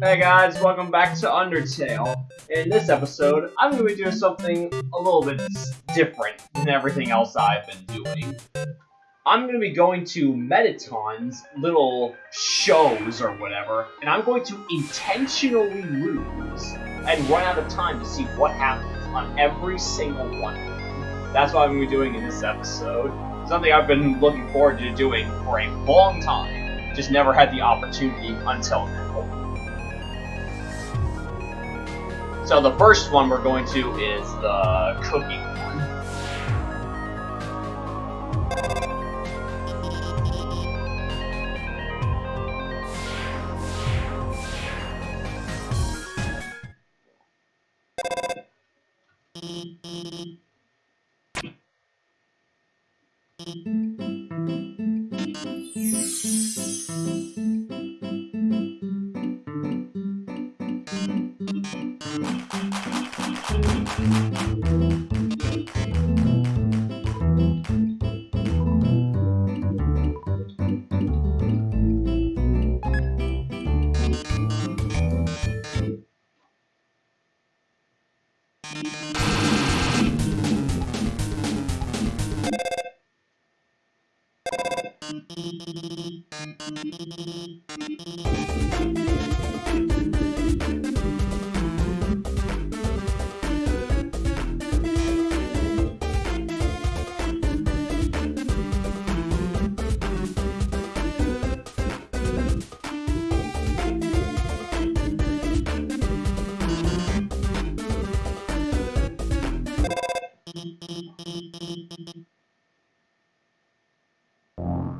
Hey guys, welcome back to Undertale. In this episode, I'm going to be doing something a little bit different than everything else I've been doing. I'm going to be going to Mettaton's little shows or whatever, and I'm going to intentionally lose and run out of time to see what happens on every single one. That's what I'm going to be doing in this episode. Something I've been looking forward to doing for a long time, just never had the opportunity until now. So the first one we're going to is the cooking one.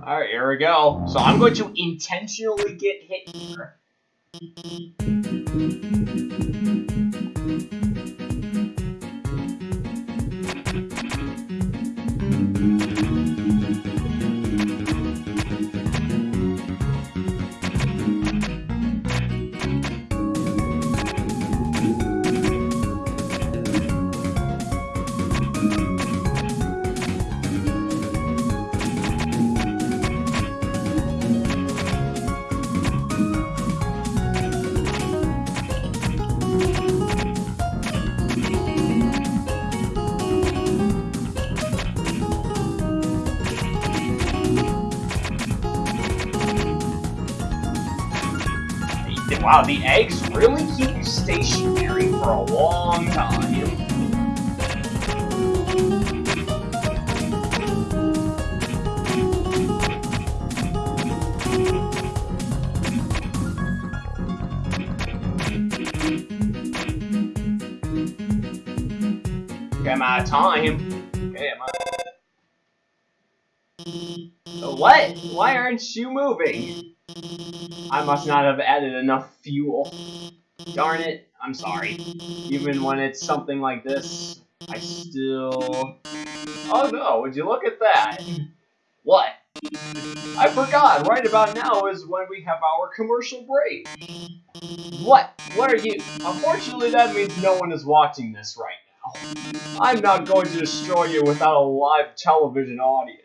Alright, here we go. So I'm going to intentionally get hit here. Wow, the eggs really keep you stationary for a long time. Out of time. Okay. What? Why aren't you moving? I must not have added enough fuel. Darn it, I'm sorry. Even when it's something like this, I still... Oh no, would you look at that? What? I forgot, right about now is when we have our commercial break. What? What are you? Unfortunately, that means no one is watching this right now. I'm not going to destroy you without a live television audience.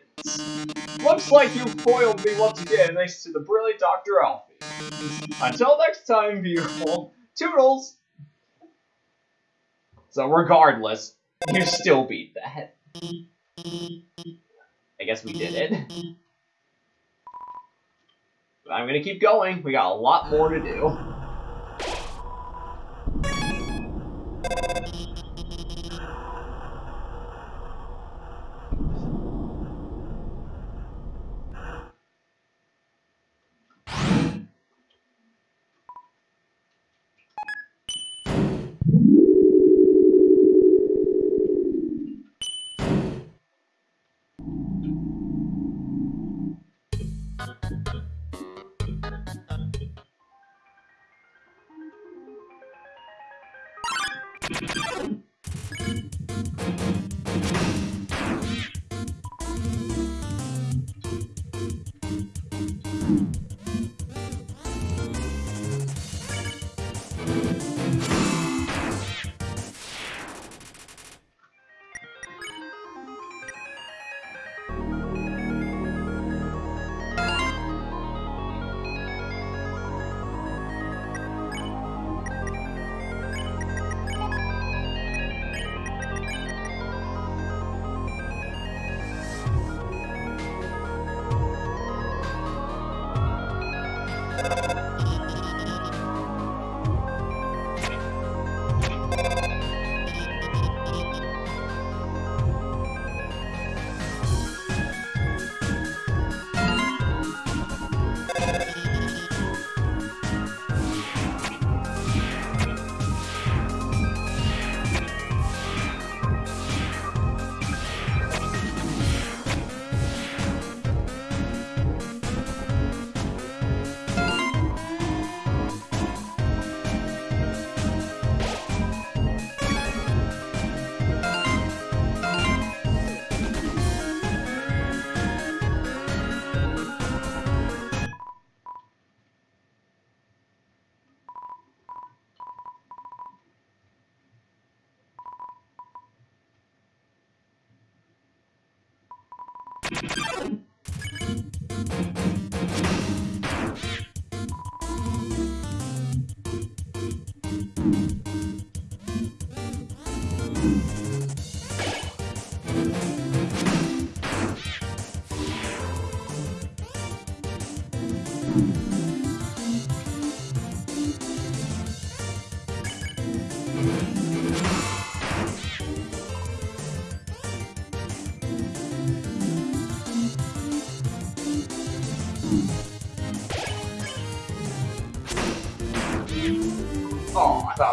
Looks like you foiled me once again thanks to the brilliant Dr. Alphys. Until next time, beautiful. Toodles! So regardless, you still beat that. I guess we did it. But I'm gonna keep going. We got a lot more to do.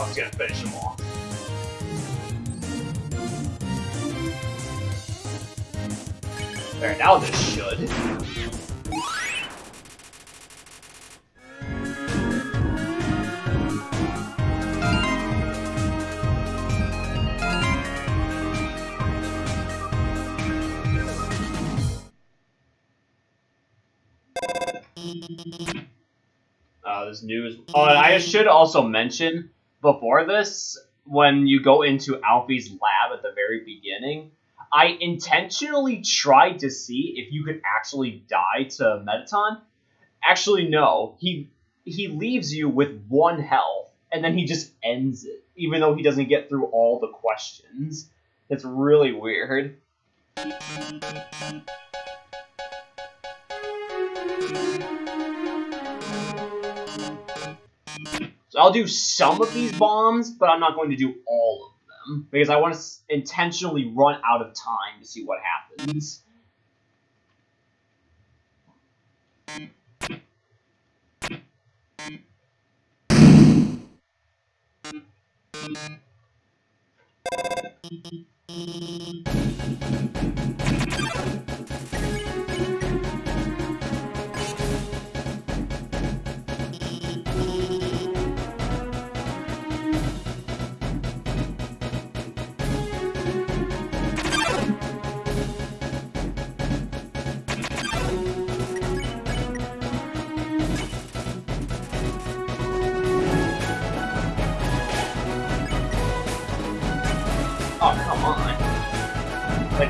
Was gonna finish him off. There, now this should. Uh, this news. Oh, I should also mention before this, when you go into Alphys' lab at the very beginning, I intentionally tried to see if you could actually die to Mettaton. Actually, no. He he leaves you with one health, and then he just ends it, even though he doesn't get through all the questions. It's really weird. I'll do some of these bombs, but I'm not going to do all of them because I want to intentionally run out of time to see what happens.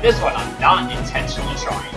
This one, I'm not intentionally trying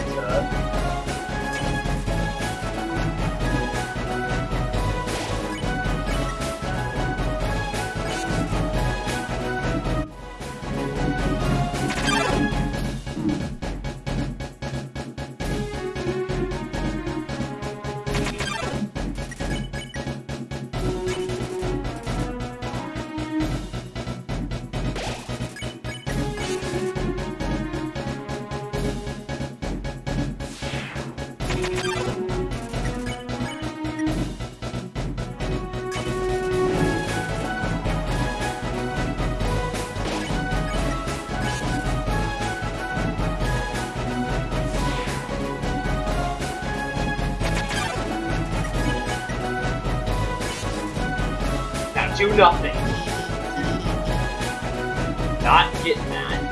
do nothing. Not getting that.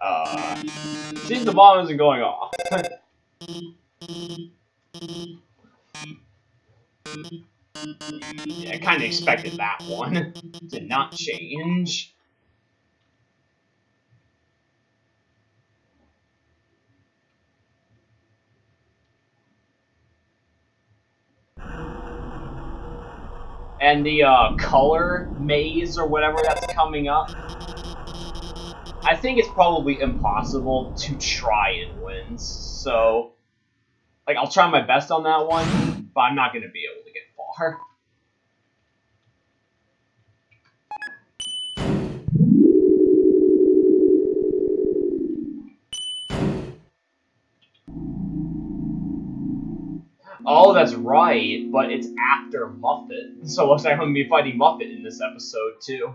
Uh, seems the bomb isn't going off. yeah, I kind of expected that one to not change. and the uh, color maze or whatever that's coming up, I think it's probably impossible to try and win. So, like, I'll try my best on that one, but I'm not going to be able to get far. Oh, that's right, but it's after Muffet. So looks like I'm going to be fighting Muffet in this episode, too.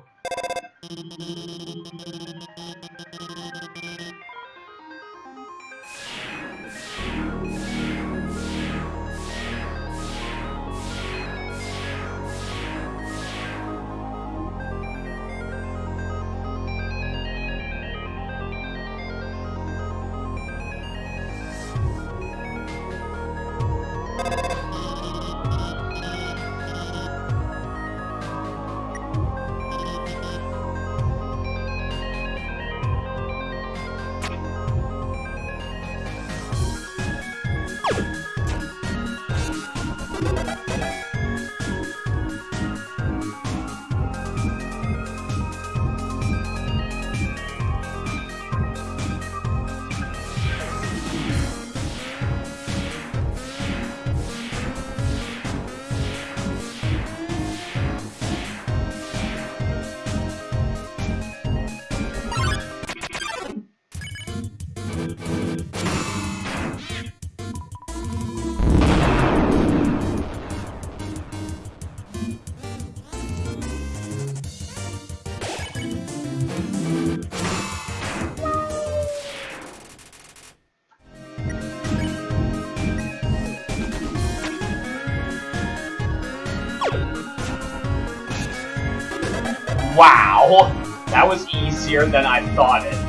That was easier than I thought it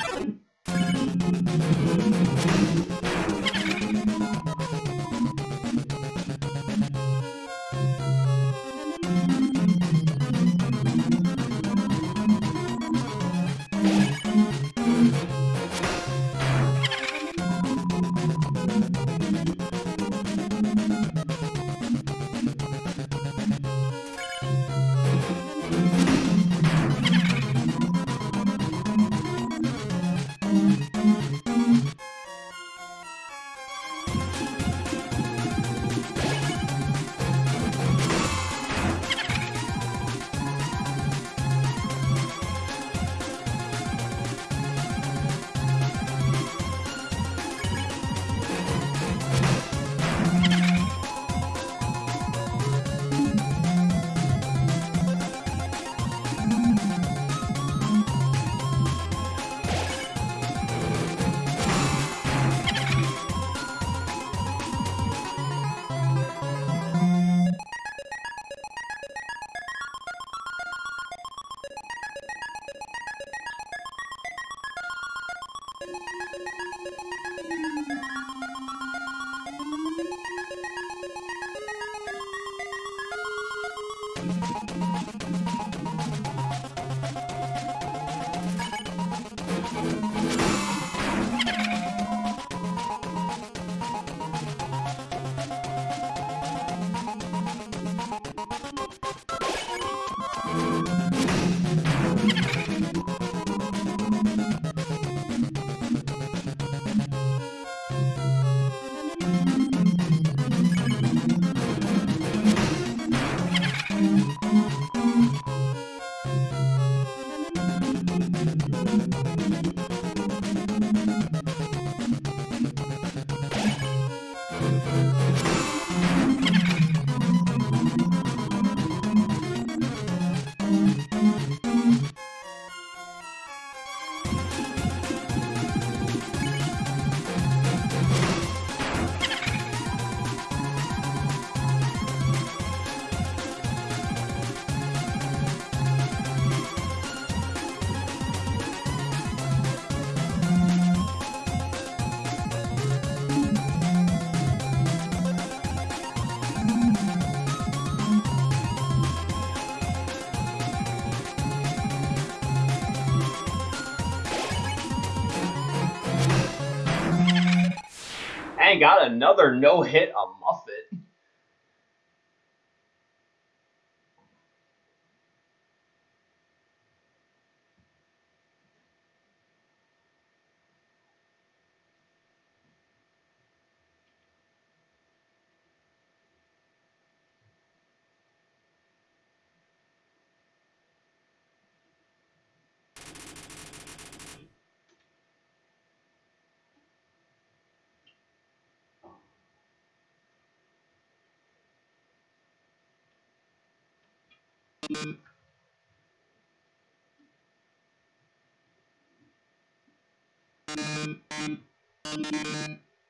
got another no hit a Muffet.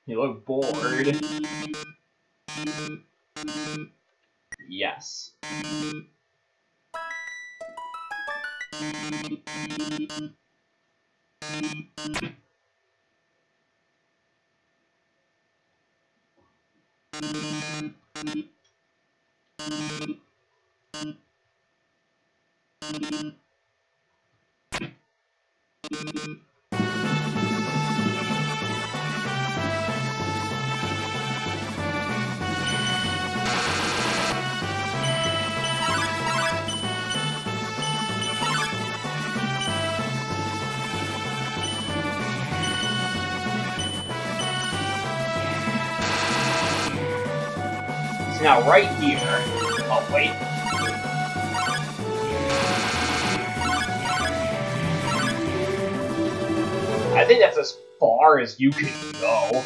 You look bored. Yes. Now right here. Oh wait. I think that's as far as you can go.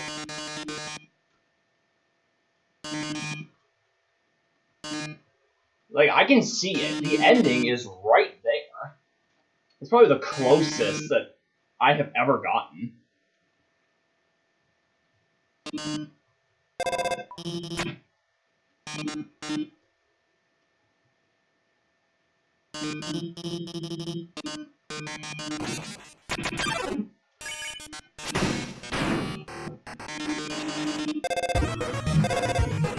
Like, I can see it. The ending is right there. It's probably the closest that I have ever gotten. Thank you.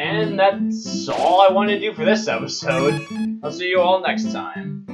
And that's all I want to do for this episode. I'll see you all next time.